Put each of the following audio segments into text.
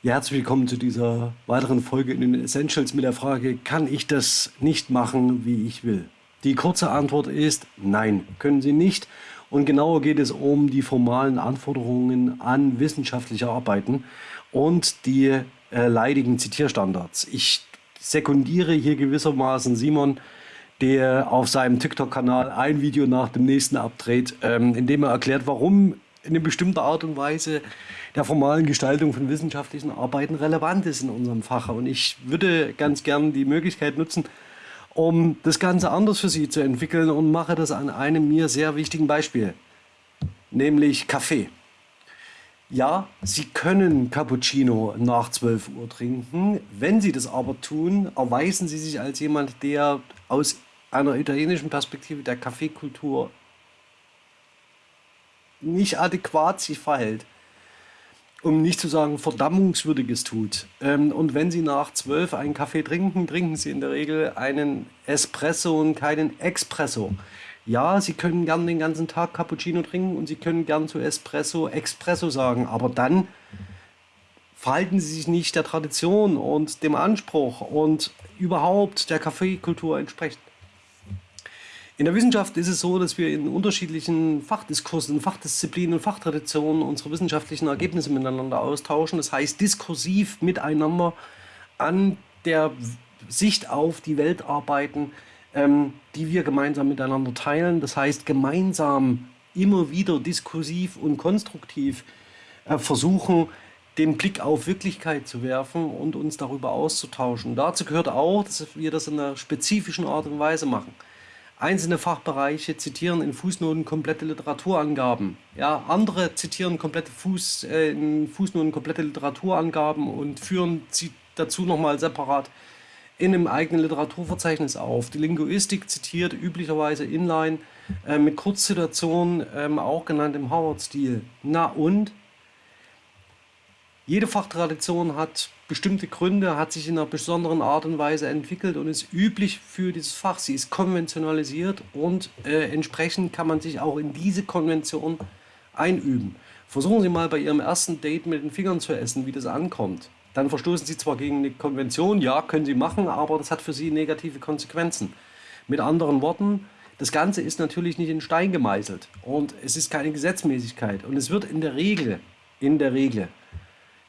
Ja, herzlich willkommen zu dieser weiteren Folge in den Essentials mit der Frage, kann ich das nicht machen, wie ich will? Die kurze Antwort ist nein, können Sie nicht. Und genauer geht es um die formalen Anforderungen an wissenschaftliche Arbeiten und die äh, leidigen Zitierstandards. Ich sekundiere hier gewissermaßen Simon, der auf seinem TikTok-Kanal ein Video nach dem nächsten abdreht, ähm, in dem er erklärt, warum in eine bestimmte Art und Weise der formalen Gestaltung von wissenschaftlichen Arbeiten relevant ist in unserem Fach. Und ich würde ganz gern die Möglichkeit nutzen, um das Ganze anders für Sie zu entwickeln und mache das an einem mir sehr wichtigen Beispiel, nämlich Kaffee. Ja, Sie können Cappuccino nach 12 Uhr trinken. Wenn Sie das aber tun, erweisen Sie sich als jemand, der aus einer italienischen Perspektive der Kaffeekultur nicht adäquat sich verhält, um nicht zu sagen Verdammungswürdiges tut. Ähm, und wenn Sie nach 12 einen Kaffee trinken, trinken Sie in der Regel einen Espresso und keinen Expresso. Ja, Sie können gern den ganzen Tag Cappuccino trinken und Sie können gern zu Espresso Expresso sagen, aber dann verhalten Sie sich nicht der Tradition und dem Anspruch und überhaupt der Kaffeekultur entsprechend. In der Wissenschaft ist es so, dass wir in unterschiedlichen Fachdiskursen, Fachdisziplinen und Fachtraditionen unsere wissenschaftlichen Ergebnisse miteinander austauschen. Das heißt, diskursiv miteinander an der Sicht auf die Welt arbeiten, ähm, die wir gemeinsam miteinander teilen. Das heißt, gemeinsam immer wieder diskursiv und konstruktiv äh, versuchen, den Blick auf Wirklichkeit zu werfen und uns darüber auszutauschen. Dazu gehört auch, dass wir das in einer spezifischen Art und Weise machen. Einzelne Fachbereiche zitieren in Fußnoten komplette Literaturangaben. Ja, andere zitieren komplette Fuß, äh, in Fußnoten komplette Literaturangaben und führen sie dazu nochmal separat in einem eigenen Literaturverzeichnis auf. Die Linguistik zitiert üblicherweise inline äh, mit Kurzsituationen, ähm, auch genannt im Harvard-Stil. Na und? Jede Fachtradition hat bestimmte Gründe, hat sich in einer besonderen Art und Weise entwickelt und ist üblich für dieses Fach. Sie ist konventionalisiert und äh, entsprechend kann man sich auch in diese Konvention einüben. Versuchen Sie mal bei Ihrem ersten Date mit den Fingern zu essen, wie das ankommt dann verstoßen Sie zwar gegen eine Konvention, ja, können Sie machen, aber das hat für Sie negative Konsequenzen. Mit anderen Worten, das Ganze ist natürlich nicht in Stein gemeißelt und es ist keine Gesetzmäßigkeit und es wird in der Regel, in der Regel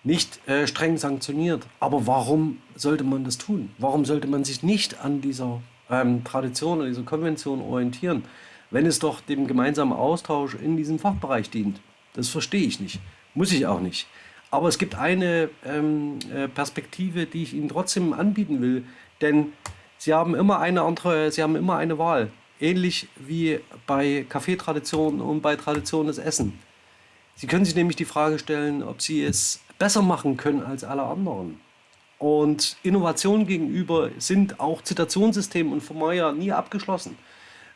nicht äh, streng sanktioniert. Aber warum sollte man das tun? Warum sollte man sich nicht an dieser ähm, Tradition, an dieser Konvention orientieren, wenn es doch dem gemeinsamen Austausch in diesem Fachbereich dient? Das verstehe ich nicht. Muss ich auch nicht. Aber es gibt eine ähm, äh, Perspektive, die ich Ihnen trotzdem anbieten will, denn Sie haben immer eine andere, Sie haben immer eine Wahl. Ähnlich wie bei Kaffeetraditionen und bei Tradition des Essen. Sie können sich nämlich die Frage stellen, ob Sie es besser machen können als alle anderen. Und Innovationen gegenüber sind auch Zitationssystem und Vermeyer nie abgeschlossen.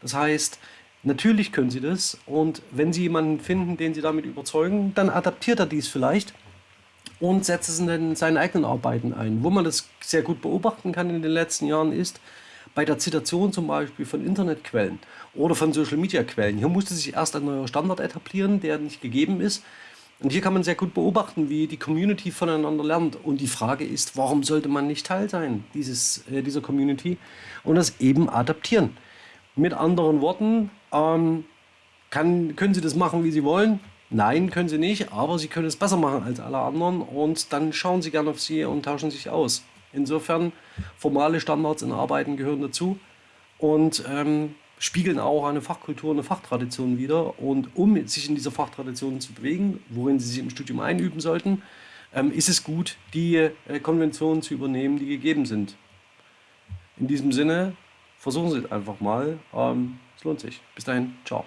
Das heißt, natürlich können Sie das und wenn Sie jemanden finden, den Sie damit überzeugen, dann adaptiert er dies vielleicht und setzt es in seinen eigenen Arbeiten ein. Wo man das sehr gut beobachten kann in den letzten Jahren ist, bei der Zitation zum Beispiel von Internetquellen oder von Social-Media-Quellen. Hier musste sich erst ein neuer Standard etablieren, der nicht gegeben ist. Und hier kann man sehr gut beobachten, wie die Community voneinander lernt. Und die Frage ist, warum sollte man nicht Teil sein dieses, äh, dieser Community und das eben adaptieren? Mit anderen Worten, ähm, kann, können Sie das machen, wie Sie wollen. Nein, können sie nicht, aber sie können es besser machen als alle anderen und dann schauen sie gerne auf sie und tauschen sich aus. Insofern, formale Standards in Arbeiten gehören dazu und ähm, spiegeln auch eine Fachkultur, eine Fachtradition wider. Und um sich in dieser Fachtradition zu bewegen, worin sie sich im Studium einüben sollten, ähm, ist es gut, die äh, Konventionen zu übernehmen, die gegeben sind. In diesem Sinne, versuchen Sie es einfach mal. Ähm, es lohnt sich. Bis dahin, ciao.